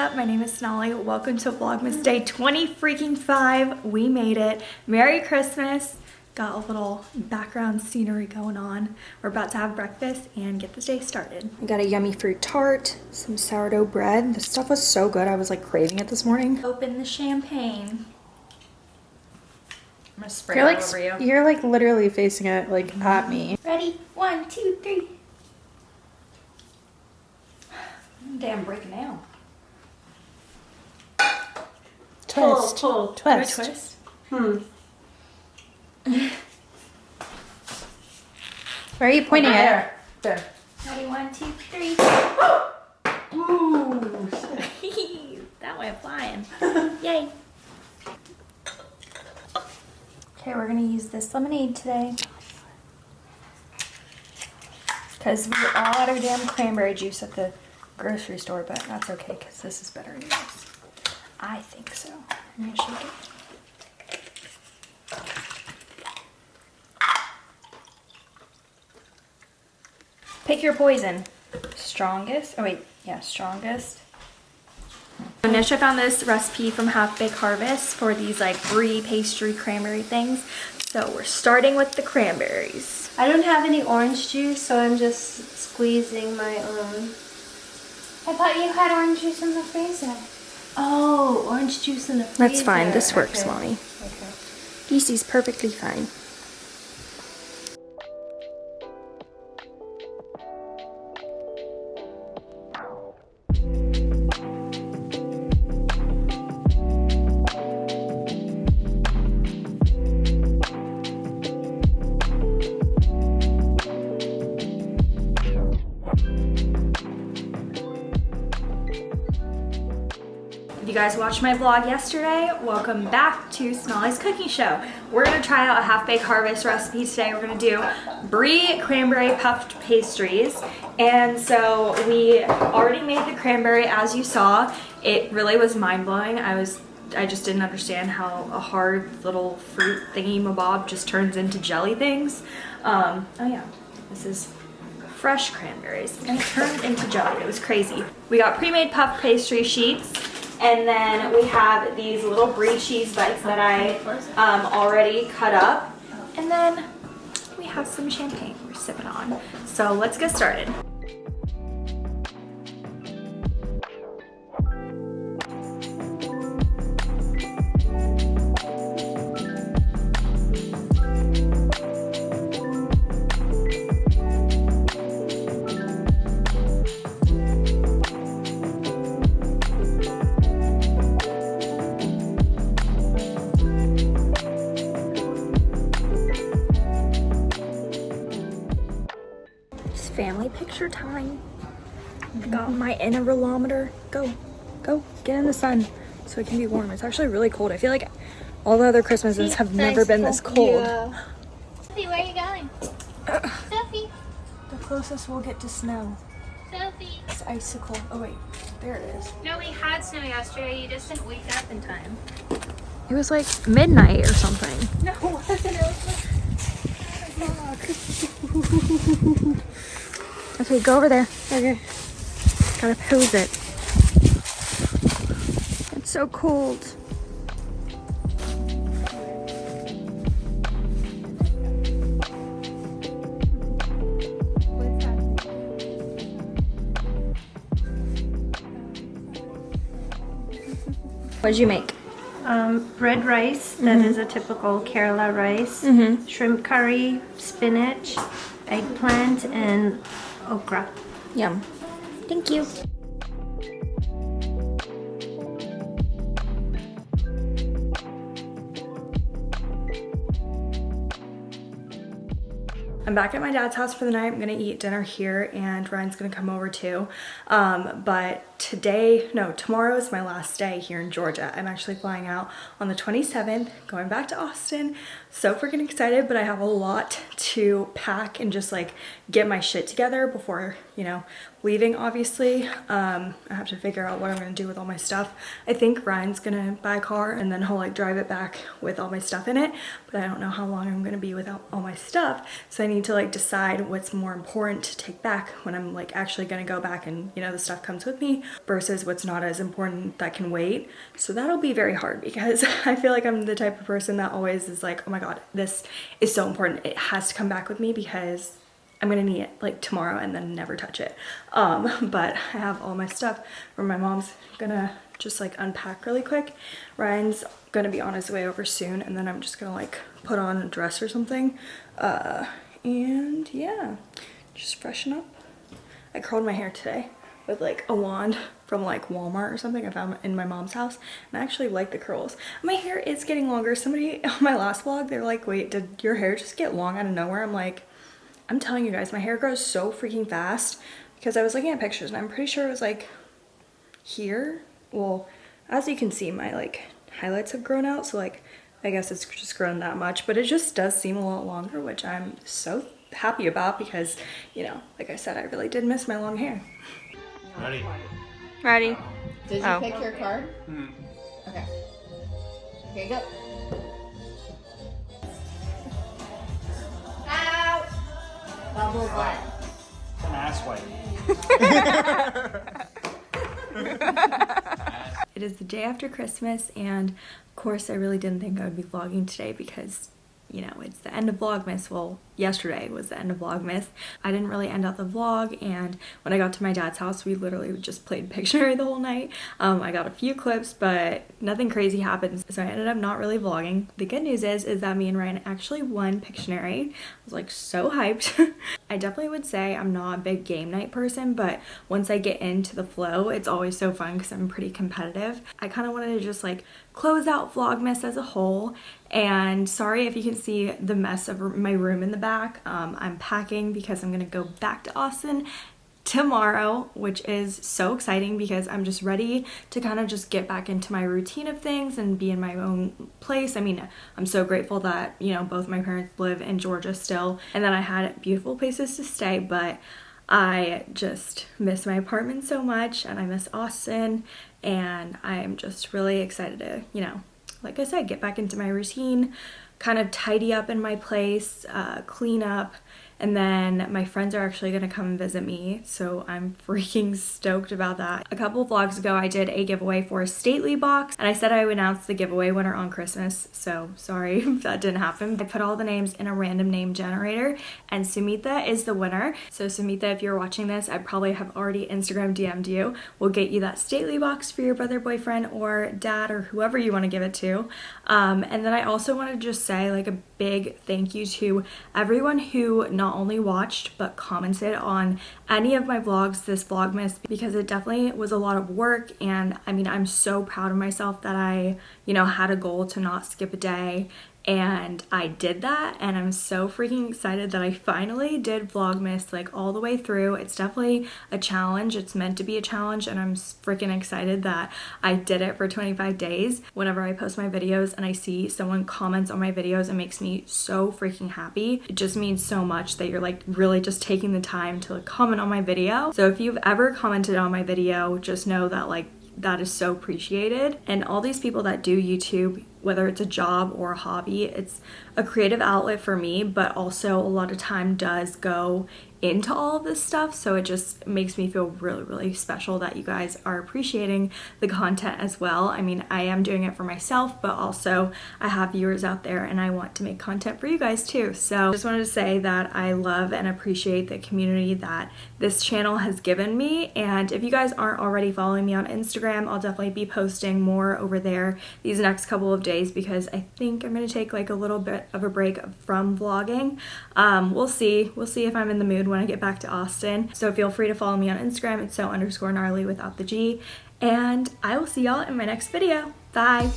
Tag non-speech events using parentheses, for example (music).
up? My name is Sonali. Welcome to Vlogmas Day 20 freaking 5. We made it. Merry Christmas. Got a little background scenery going on. We're about to have breakfast and get this day started. We got a yummy fruit tart, some sourdough bread. This stuff was so good. I was like craving it this morning. Open the champagne. I'm gonna spray You're it like over you. you're like literally facing it like mm-hmm. at me. Ready? One, two, three. Damn, breaking down. Twist. pull. Twist. Good twist. Hmm. Where are you pointing at? There. Ready? One, two, three. (gasps) Ooh. (laughs) that went flying. (laughs) Yay. Okay, we're gonna use this lemonade today. Because we're all out of damn cranberry juice at the grocery store, but that's okay because this is better anyways. I think so. I'm gonna shake it. Pick your poison. Strongest. Oh wait, yeah, strongest. Nisha found this recipe from Half Baked Harvest for these like brie pastry cranberry things. So we're starting with the cranberries. I don't have any orange juice, so I'm just squeezing my own. I thought you had orange juice in the freezer. Oh, orange juice in the freezer. That's fine. This works, Okay. mommy. Okay. Easy's perfectly fine. Guys watched my vlog yesterday, welcome back to Sonali's Cooking Show. We're gonna try out a half-baked harvest recipe today. We're gonna do brie cranberry puffed pastries. And so we already made the cranberry as you saw. It really was mind-blowing. I was I just didn't understand how a hard little fruit thingy mabob just turns into jelly things. Um, oh yeah, this is fresh cranberries and it turned into jelly. It was crazy. We got pre-made puff pastry sheets and then we have these little brie cheese bites that I um, already cut up. And then we have some champagne we're sipping on. So let's get started. Family picture time. I got my intervalometer. Go, go, get in the sun so it can be warm. It's actually really cold. I feel like all the other Christmases have never been this cold. Sophie, where are you going? (sighs) Sophie, The closest we'll get to snow Sophie. is icicle. Oh wait, there it is. No, we had snow yesterday. You just didn't wake up in time. It was like midnight or something. No, (laughs) it wasn't. It was oh, (laughs) Okay, go over there. Okay. Gotta pose it. It's so cold. What'd you make? Um, red rice, that is a typical Kerala rice. Mm-hmm. Shrimp curry, spinach, eggplant, and okra. Yum. Thank you. I'm back at my dad's house for the night. I'm gonna eat dinner here and Ryan's gonna come over too. Um, but today, no, tomorrow is my last day here in Georgia. I'm actually flying out on the 27th, going back to Austin. So freaking excited, but I have a lot to pack and just like get my shit together before, you know, leaving obviously. Um, I have to figure out what I'm gonna do with all my stuff. I think Ryan's gonna buy a car and then he'll like drive it back with all my stuff in it, but I don't know how long I'm gonna be without all my stuff. So I need to like decide what's more important to take back when I'm like actually gonna go back and you know the stuff comes with me versus what's not as important that can wait. So that'll be very hard because (laughs) I feel like I'm the type of person that always is like, oh my god, this is so important. It has to come back with me because I'm gonna need it like tomorrow and then never touch it. Um, (laughs) but I have all my stuff where my mom's gonna just like unpack really quick. Ryan's gonna be on his way over soon and then I'm just gonna like put on a dress or something. Uh, and yeah, just freshen up. I curled my hair today with like a wand from like Walmart or something I found in my mom's house and I actually like the curls. My hair is getting longer. Somebody (laughs) on my last vlog, they're like, wait, did your hair just get long out of nowhere? I'm like, I'm telling you guys, my hair grows so freaking fast because I was looking at pictures and I'm pretty sure it was like here. Well, as you can see, my like highlights have grown out. So like, I guess it's just grown that much, but it just does seem a lot longer, which I'm so happy about because, you know, like I said, I really did miss my long hair. Ready? Ready? Did you Oh. pick your card? Mm-hmm. Okay. Okay, go. Ow! Bubble butt. An ass wipe. (laughs) It is the day after Christmas and of course I really didn't think I would be vlogging today because you know it's the end of Vlogmas. Well, yesterday was the end of Vlogmas. I didn't really end out the vlog and when I got to my dad's house we literally just played (laughs) Pictionary the whole night. Um, I got a few clips but nothing crazy happened so I ended up not really vlogging. The good news is is that me and Ryan actually won Pictionary. I was like so hyped. (laughs) I definitely would say I'm not a big game night person but once I get into the flow it's always so fun because I'm pretty competitive. I kind of wanted to just like close out Vlogmas as a whole and sorry if you can see the mess of my room in the back. Um, I'm packing because I'm gonna go back to Austin tomorrow, which is so exciting because I'm just ready to kind of just get back into my routine of things and be in my own place. I mean, I'm so grateful that, you know, both my parents live in Georgia still and that I had beautiful places to stay, but I just miss my apartment so much and I miss Austin and I'm just really excited to, you know, like I said, get back into my routine, kind of tidy up in my place, uh, clean up, and then my friends are actually gonna come visit me, so I'm (laughs) freaking stoked about that. A couple vlogs ago, I did a giveaway for a Stately box, and I said I would announce the giveaway winner on Christmas, so sorry (laughs) if that didn't happen. I put all the names in a random name generator, and Sumitha is the winner. So Sumitha, if you're watching this, I probably have already Instagram DM'd you. We'll get you that Stately box for your brother, boyfriend, or dad, or whoever you want to give it to. Um, and then I also want to just say like a big thank you to everyone who not only watched but commented on any of my vlogs. This vlogmas because it definitely was a lot of work and I mean I'm so proud of myself that I you know had a goal to not skip a day and I did that and I'm so freaking excited that I finally did Vlogmas like all the way through. It's definitely a challenge. It's meant to be a challenge and I'm freaking excited that I did it for 25 days. Whenever I post my videos and I see someone comments on my videos, it makes me so freaking happy. It just means so much that you're like really just taking the time to like comment on my video. So if you've ever commented on my video, just know that like that is so appreciated. And all these people that do YouTube, whether it's a job or a hobby, it's a creative outlet for me, but also a lot of time does go into all of this stuff. So it just makes me feel really, really special that you guys are appreciating the content as well. I mean, I am doing it for myself, but also I have viewers out there and I want to make content for you guys too. So just wanted to say that I love and appreciate the community that this channel has given me. And if you guys aren't already following me on Instagram, I'll definitely be posting more over there these next couple of days because I think I'm gonna take like a little bit of a break from vlogging. Um, we'll see. We'll see if I'm in the mood when I get back to Austin. So feel free to follow me on Instagram. It's so underscore gnarly without the G. And I will see y'all in my next video. Bye.